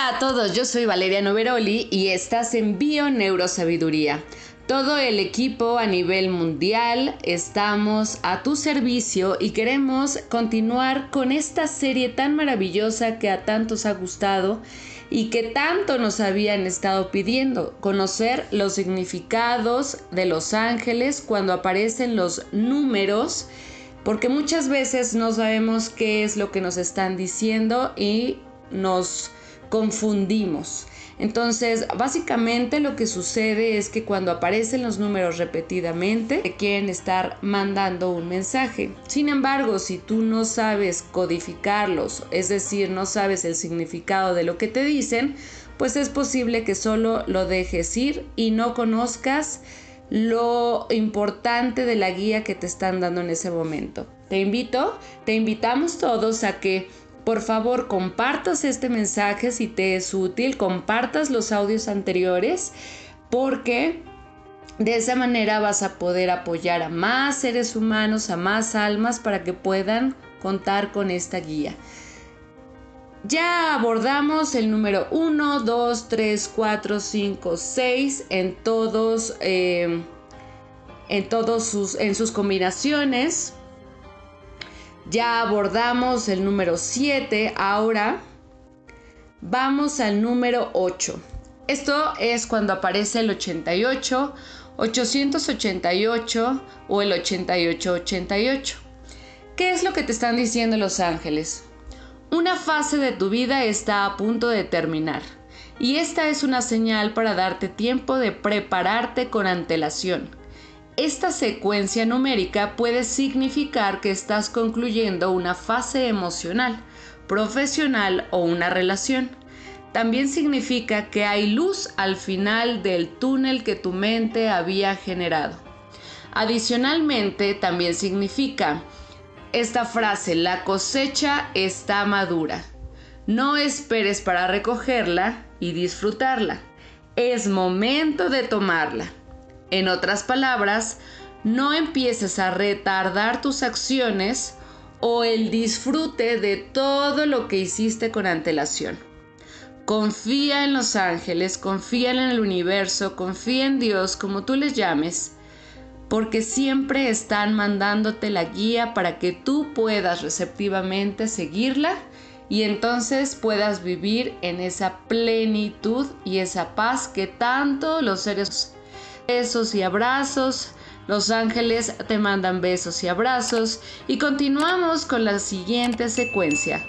Hola a todos, yo soy Valeria Noveroli y estás en Bio Neurosabiduría. Todo el equipo a nivel mundial estamos a tu servicio y queremos continuar con esta serie tan maravillosa que a tantos ha gustado y que tanto nos habían estado pidiendo, conocer los significados de los ángeles cuando aparecen los números, porque muchas veces no sabemos qué es lo que nos están diciendo y nos confundimos. Entonces, básicamente lo que sucede es que cuando aparecen los números repetidamente, te quieren estar mandando un mensaje. Sin embargo, si tú no sabes codificarlos, es decir, no sabes el significado de lo que te dicen, pues es posible que solo lo dejes ir y no conozcas lo importante de la guía que te están dando en ese momento. Te invito, te invitamos todos a que por favor, compartas este mensaje si te es útil, compartas los audios anteriores porque de esa manera vas a poder apoyar a más seres humanos, a más almas para que puedan contar con esta guía. Ya abordamos el número 1, 2, 3, 4, 5, 6 en todos, eh, en todos sus, en sus combinaciones. Ya abordamos el número 7, ahora vamos al número 8. Esto es cuando aparece el 88, 888 o el 8888. ¿Qué es lo que te están diciendo los ángeles? Una fase de tu vida está a punto de terminar y esta es una señal para darte tiempo de prepararte con antelación. Esta secuencia numérica puede significar que estás concluyendo una fase emocional, profesional o una relación. También significa que hay luz al final del túnel que tu mente había generado. Adicionalmente, también significa esta frase, la cosecha está madura. No esperes para recogerla y disfrutarla. Es momento de tomarla. En otras palabras, no empieces a retardar tus acciones o el disfrute de todo lo que hiciste con antelación. Confía en los ángeles, confía en el universo, confía en Dios, como tú les llames, porque siempre están mandándote la guía para que tú puedas receptivamente seguirla y entonces puedas vivir en esa plenitud y esa paz que tanto los seres besos y abrazos. Los ángeles te mandan besos y abrazos y continuamos con la siguiente secuencia.